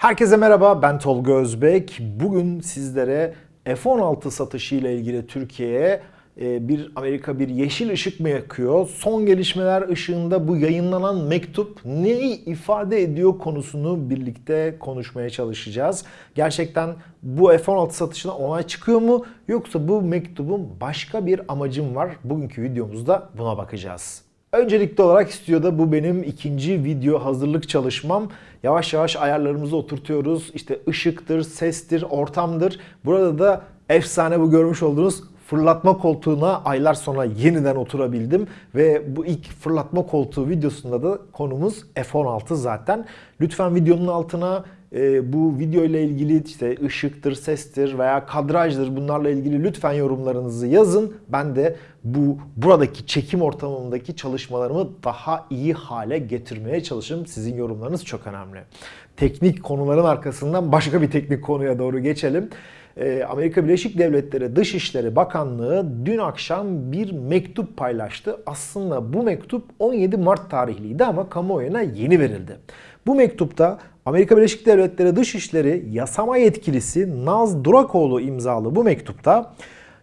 Herkese merhaba ben Tolga Özbek. Bugün sizlere F-16 satışı ile ilgili Türkiye'ye e, bir Amerika bir yeşil ışık mı yakıyor? Son gelişmeler ışığında bu yayınlanan mektup neyi ifade ediyor konusunu birlikte konuşmaya çalışacağız. Gerçekten bu F-16 satışına onay çıkıyor mu yoksa bu mektubun başka bir amacım var? Bugünkü videomuzda buna bakacağız. Öncelikli olarak stüdyoda bu benim ikinci video hazırlık çalışmam. Yavaş yavaş ayarlarımızı oturtuyoruz. İşte ışıktır, sestir, ortamdır. Burada da efsane bu görmüş olduğunuz fırlatma koltuğuna aylar sonra yeniden oturabildim. Ve bu ilk fırlatma koltuğu videosunda da konumuz F-16 zaten. Lütfen videonun altına e, bu video ile ilgili işte ışıktır, sestir veya kadrajdır bunlarla ilgili lütfen yorumlarınızı yazın. Ben de bu buradaki çekim ortamındaki çalışmalarımı daha iyi hale getirmeye çalışırım. Sizin yorumlarınız çok önemli. Teknik konuların arkasından başka bir teknik konuya doğru geçelim. E, Amerika Birleşik Devletleri Dışişleri Bakanlığı dün akşam bir mektup paylaştı. Aslında bu mektup 17 Mart tarihliydi ama kamuoyuna yeni verildi. Bu mektupta Amerika Birleşik Devletleri Dışişleri Yasama Yetkilisi Naz Durakoğlu imzalı bu mektupta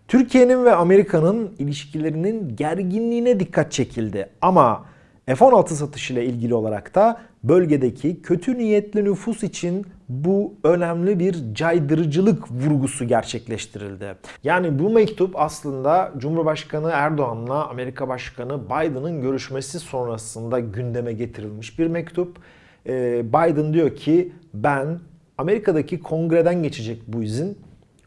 Türkiye'nin ve Amerika'nın ilişkilerinin gerginliğine dikkat çekildi. Ama F-16 satışıyla ilgili olarak da bölgedeki kötü niyetli nüfus için bu önemli bir caydırıcılık vurgusu gerçekleştirildi. Yani bu mektup aslında Cumhurbaşkanı Erdoğan'la Amerika Başkanı Biden'ın görüşmesi sonrasında gündeme getirilmiş bir mektup. Ee, Biden diyor ki ben Amerika'daki kongreden geçecek bu izin.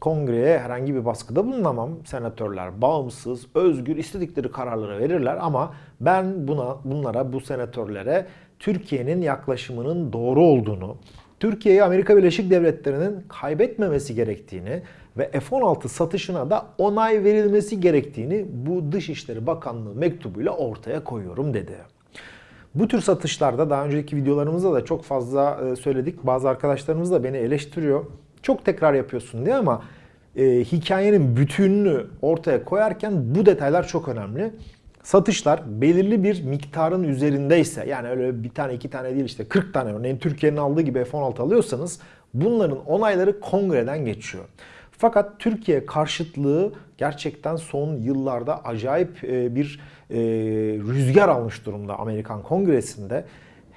Kongreye herhangi bir baskıda bulunamam. Senatörler bağımsız, özgür, istedikleri kararları verirler ama ben buna bunlara, bu senatörlere Türkiye'nin yaklaşımının doğru olduğunu, Türkiye'yi Amerika Birleşik Devletleri'nin kaybetmemesi gerektiğini ve F-16 satışına da onay verilmesi gerektiğini bu Dışişleri Bakanlığı mektubuyla ortaya koyuyorum dedi. Bu tür satışlarda daha önceki videolarımızda da çok fazla e, söyledik. Bazı arkadaşlarımız da beni eleştiriyor. Çok tekrar yapıyorsun diye ama e, hikayenin bütününü ortaya koyarken bu detaylar çok önemli. Satışlar belirli bir miktarın üzerindeyse yani öyle bir tane iki tane değil işte 40 tane örneğin Türkiye'nin aldığı gibi F-16 alıyorsanız bunların onayları kongreden geçiyor. Fakat Türkiye karşıtlığı gerçekten son yıllarda acayip e, bir e, rüzgar almış durumda Amerikan Kongresi'nde.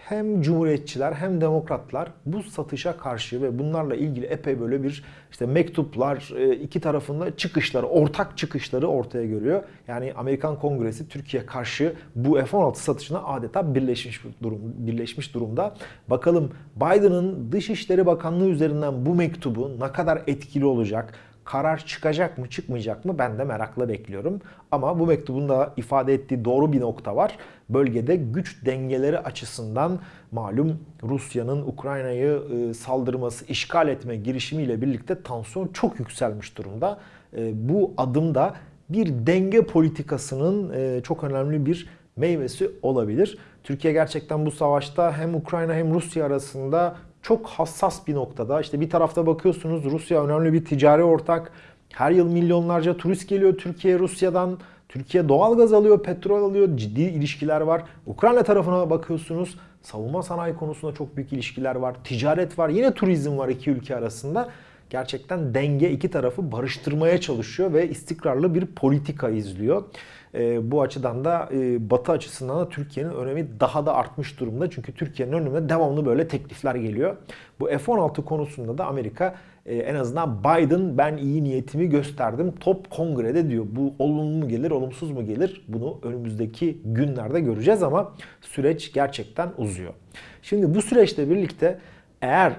Hem cumhuriyetçiler hem demokratlar bu satışa karşı ve bunlarla ilgili epey böyle bir işte mektuplar e, iki tarafında çıkışları, ortak çıkışları ortaya görüyor. Yani Amerikan Kongresi Türkiye karşı bu F-16 satışına adeta birleşmiş durum birleşmiş durumda. Bakalım Biden'ın Dışişleri Bakanlığı üzerinden bu mektubu ne kadar etkili olacak? Karar çıkacak mı çıkmayacak mı ben de merakla bekliyorum. Ama bu mektubun da ifade ettiği doğru bir nokta var. Bölgede güç dengeleri açısından malum Rusya'nın Ukrayna'yı e, saldırması, işgal etme girişimiyle birlikte tansiyon çok yükselmiş durumda. E, bu adım da bir denge politikasının e, çok önemli bir meyvesi olabilir. Türkiye gerçekten bu savaşta hem Ukrayna hem Rusya arasında çok hassas bir noktada. İşte bir tarafta bakıyorsunuz Rusya önemli bir ticari ortak. Her yıl milyonlarca turist geliyor Türkiye Rusya'dan. Türkiye doğal gaz alıyor, petrol alıyor, ciddi ilişkiler var. Ukrayna tarafına bakıyorsunuz savunma sanayi konusunda çok büyük ilişkiler var. Ticaret var, yine turizm var iki ülke arasında. Gerçekten denge iki tarafı barıştırmaya çalışıyor ve istikrarlı bir politika izliyor. E, bu açıdan da e, Batı açısından da Türkiye'nin önemi daha da artmış durumda. Çünkü Türkiye'nin önüne devamlı böyle teklifler geliyor. Bu F-16 konusunda da Amerika e, en azından Biden ben iyi niyetimi gösterdim. Top kongrede diyor. Bu olumlu mu gelir, olumsuz mu gelir? Bunu önümüzdeki günlerde göreceğiz ama süreç gerçekten uzuyor. Şimdi bu süreçle birlikte eğer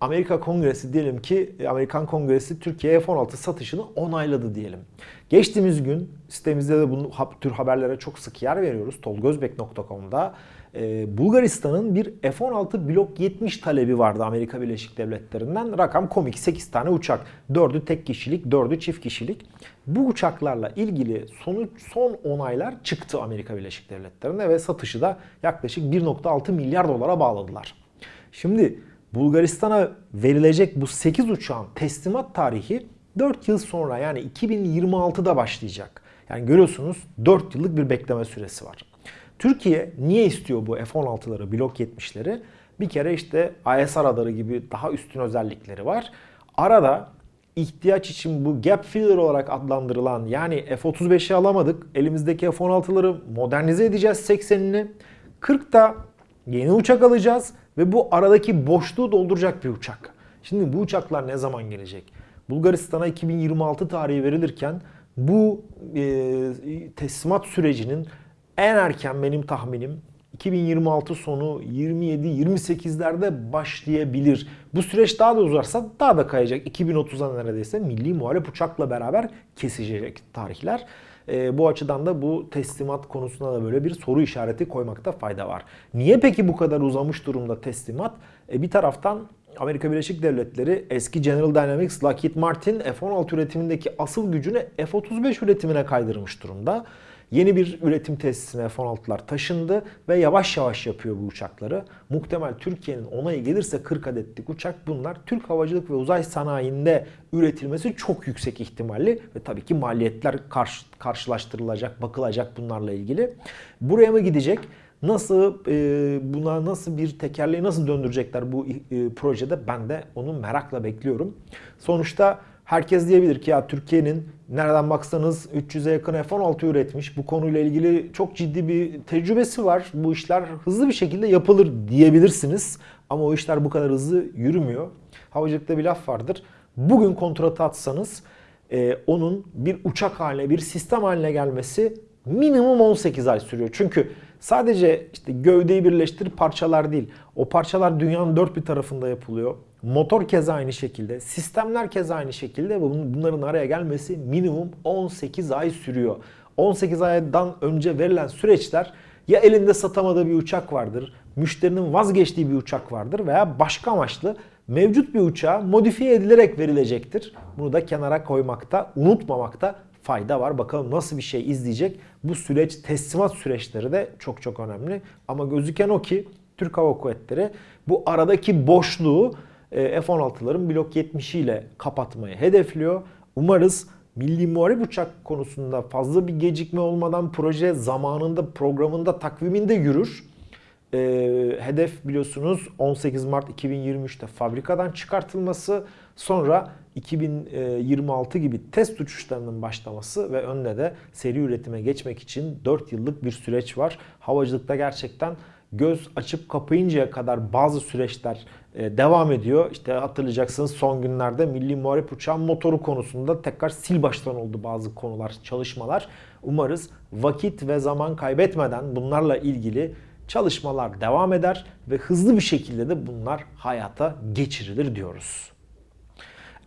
Amerika Kongresi diyelim ki Amerikan Kongresi Türkiye F-16 satışını onayladı diyelim. Geçtiğimiz gün sitemizde de bu tür haberlere çok sık yer veriyoruz. tolgozbek.com'da. Ee, Bulgaristan'ın bir F-16 Blok 70 talebi vardı Amerika Birleşik Devletleri'nden. Rakam komik 8 tane uçak. 4'ü tek kişilik, 4'ü çift kişilik. Bu uçaklarla ilgili sonuç, son onaylar çıktı Amerika Birleşik Devletleri'nde ve satışı da yaklaşık 1.6 milyar dolara bağladılar. Şimdi Bulgaristan'a verilecek bu 8 uçağın teslimat tarihi 4 yıl sonra yani 2026'da başlayacak. Yani görüyorsunuz 4 yıllık bir bekleme süresi var. Türkiye niye istiyor bu F-16'ları, Blok 70'leri? Bir kere işte ISR radarı gibi daha üstün özellikleri var. Arada ihtiyaç için bu gap filler olarak adlandırılan yani F-35'i alamadık. Elimizdeki F-16'ları modernize edeceğiz 80'ini. 40'ta yeni uçak alacağız ve bu aradaki boşluğu dolduracak bir uçak. Şimdi bu uçaklar ne zaman gelecek? Bulgaristan'a 2026 tarihi verilirken bu e, teslimat sürecinin en erken benim tahminim 2026 sonu 27-28'lerde başlayabilir. Bu süreç daha da uzarsa daha da kayacak. 2030'a neredeyse milli muharip uçakla beraber kesecek tarihler. E, bu açıdan da bu teslimat konusunda da böyle bir soru işareti koymakta fayda var. Niye peki bu kadar uzamış durumda teslimat? E, bir taraftan Amerika Birleşik Devletleri eski General Dynamics, Lockheed Martin F-16 üretimindeki asıl gücünü F-35 üretimine kaydırmış durumda. Yeni bir üretim tesisine F-16'lar taşındı ve yavaş yavaş yapıyor bu uçakları. Muhtemel Türkiye'nin onayı gelirse 40 adetlik uçak bunlar Türk havacılık ve uzay sanayinde üretilmesi çok yüksek ihtimalli ve tabii ki maliyetler karşı, karşılaştırılacak, bakılacak bunlarla ilgili. Buraya mı gidecek? Nasıl e, buna nasıl bir tekerleği nasıl döndürecekler bu e, projede ben de onu merakla bekliyorum. Sonuçta herkes diyebilir ki ya Türkiye'nin nereden baksanız 300'e yakın F-16 üretmiş. Bu konuyla ilgili çok ciddi bir tecrübesi var. Bu işler hızlı bir şekilde yapılır diyebilirsiniz. Ama o işler bu kadar hızlı yürümüyor. Havacılıkta bir laf vardır. Bugün kontratı atsanız e, onun bir uçak haline, bir sistem haline gelmesi minimum 18 ay sürüyor. Çünkü sadece işte gövdeyi birleştir parçalar değil. O parçalar dünyanın dört bir tarafında yapılıyor. Motor keza aynı şekilde, sistemler keza aynı şekilde ve bunların araya gelmesi minimum 18 ay sürüyor. 18 aydan önce verilen süreçler ya elinde satamadığı bir uçak vardır, müşterinin vazgeçtiği bir uçak vardır veya başka amaçlı mevcut bir uçağa modifiye edilerek verilecektir. Bunu da kenara koymakta, unutmamakta fayda var. Bakalım nasıl bir şey izleyecek. Bu süreç teslimat süreçleri de çok çok önemli. Ama gözüken o ki Türk Hava Kuvvetleri bu aradaki boşluğu F-16'ların blok 70 ile kapatmayı hedefliyor. Umarız Milli Muharip Uçak konusunda fazla bir gecikme olmadan proje zamanında, programında, takviminde yürür. E, hedef biliyorsunuz 18 Mart 2023'te fabrikadan çıkartılması, sonra 2026 gibi test uçuşlarının başlaması ve önde de seri üretime geçmek için 4 yıllık bir süreç var. Havacılıkta gerçekten göz açıp kapayıncaya kadar bazı süreçler e, devam ediyor. İşte hatırlayacaksınız son günlerde Milli Muharip Uçağın motoru konusunda tekrar sil baştan oldu bazı konular, çalışmalar. Umarız vakit ve zaman kaybetmeden bunlarla ilgili çalışmalar devam eder ve hızlı bir şekilde de bunlar hayata geçirilir diyoruz.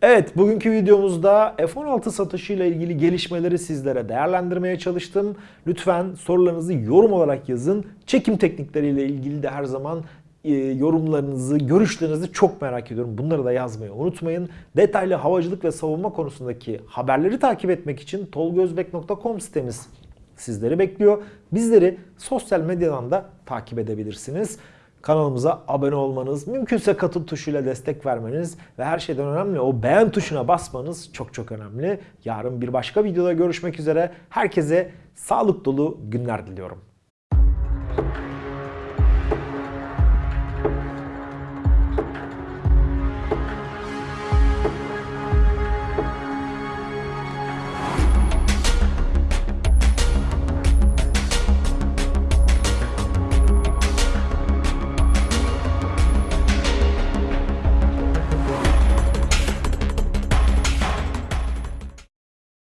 Evet bugünkü videomuzda F-16 satışıyla ilgili gelişmeleri sizlere değerlendirmeye çalıştım. Lütfen sorularınızı yorum olarak yazın. Çekim teknikleriyle ilgili de her zaman e, yorumlarınızı, görüşlerinizi çok merak ediyorum. Bunları da yazmayı unutmayın. Detaylı havacılık ve savunma konusundaki haberleri takip etmek için tolgozbek.com sitemiz sizleri bekliyor. Bizleri sosyal medyadan da takip edebilirsiniz. Kanalımıza abone olmanız, mümkünse katıl tuşuyla destek vermeniz ve her şeyden önemli o beğen tuşuna basmanız çok çok önemli. Yarın bir başka videoda görüşmek üzere. Herkese sağlık dolu günler diliyorum.